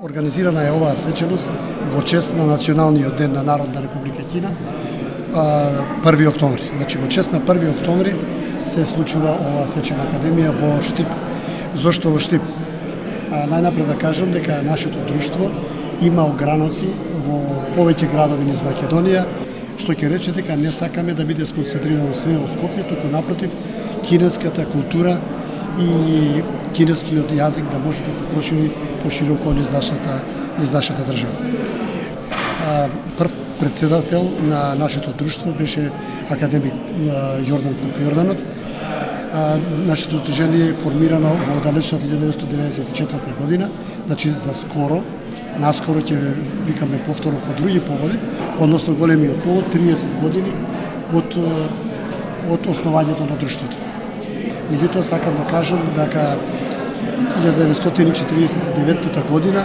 Организирана е оваа свеченост во чест на Националниот ден на Народна република Кина, 1 октомври. Значи во чест на 1 октомври се случува оваа свечена академија во Штип. Зошто во Штип? Најнапред да кажам дека нашето друштво има ограноци во повеќе градови низ Македонија, што ќе рече дека не сакаме да биде сконцентрирано све во Скопје, туку напротив, кинеската култура и кинескиот јазик да може да се прошири пошироко низ нашата, низ нашата држава. Прв председател на нашето друштво беше академик Јордан Попјорданов. Нашето сдружение е формирано во далечната 1994 година, значи за скоро, наскоро ќе викаме повторно по други поводи, односно големиот повод 30 години од од основањето на друштвото. Меѓутоа сакам да кажам дека 1949 година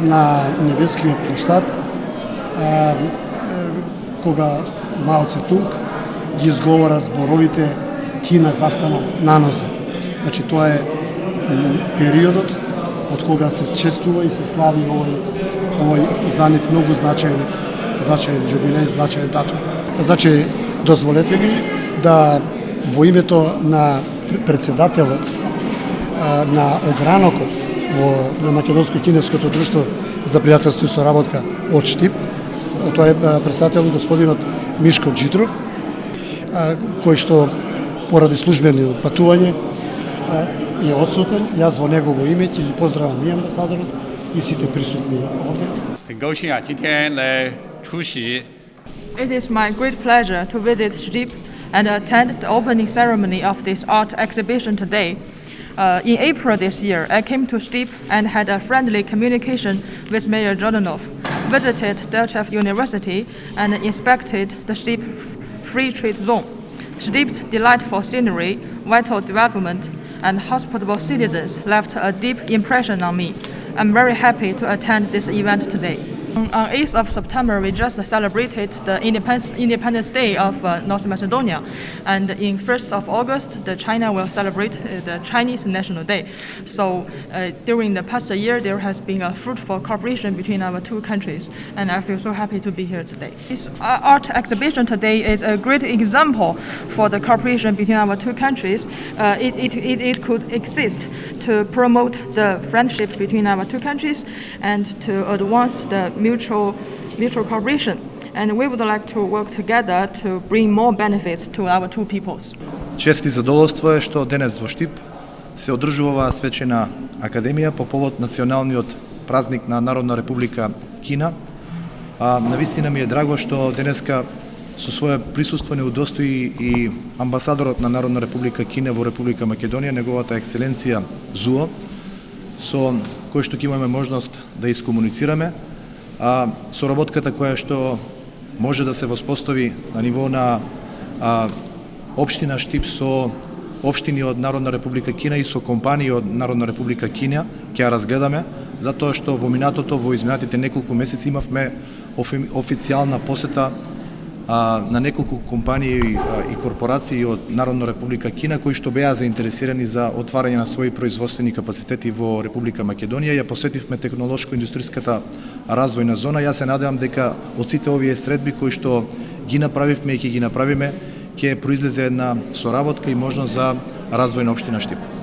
на Небескиот площад кога Мао Цетунг ги изговора зборовите Кина застана на нозе. Значи тоа е периодот од кога се честува и се слави овој овој за нив многу значаен значаен јубилеј, значаен датум. Значи дозволете ми да во името на председателот на огранокот во на Македонско-кинеското друштво за пријателство и соработка од Штип. Тоа е председател господинот Мишко Джитров, кој што поради службено патување е одсутен. Јас во негово име ќе ги поздравам и амбасадорот и сите присутни овде. It is my great pleasure to visit Shtip and attend the opening ceremony of this art exhibition today. Uh, in April this year, I came to Stip and had a friendly communication with Mayor Jordanov, visited Delchev University, and inspected the Stip Free Trade Zone. Stip's delightful scenery, vital development, and hospitable citizens left a deep impression on me. I'm very happy to attend this event today. On 8th of September, we just celebrated the Independence, Independence Day of uh, North Macedonia. And in 1st of August, the China will celebrate uh, the Chinese National Day. So uh, during the past year, there has been a fruitful cooperation between our two countries. And I feel so happy to be here today. This uh, art exhibition today is a great example for the cooperation between our two countries. It, it, it, it could exist to promote the friendship between our two countries and to advance the mutual, mutual cooperation. And we would like to work together to bring more benefits to our two peoples. Чести задоволство е што денес во Штип се одржува оваа свечена академија по повод националниот празник на Народна република Кина. А навистина ми е драго што денеска со свое присуство не удостои и амбасадорот на Народна република Кина во Република Македонија, неговата екселенција Зуо, со кој што ќе имаме можност да искомуницираме а, соработката која што може да се воспостави на ниво на а, Обштина Штип со општини од Народна република Кина и со компании од Народна република Кина ќе ја разгледаме, затоа што во минатото, во изминатите неколку месеци имавме официјална посета а, на неколку компании а, и корпорации од Народна република Кина кои што беа заинтересирани за отварање на своји производствени капацитети во Република Македонија. Ја посетивме технолошко-индустријската развојна зона. Јас се надевам дека од сите овие средби кои што ги направивме и ќе ги направиме, ќе произлезе една соработка и можност за развој на општина Штип.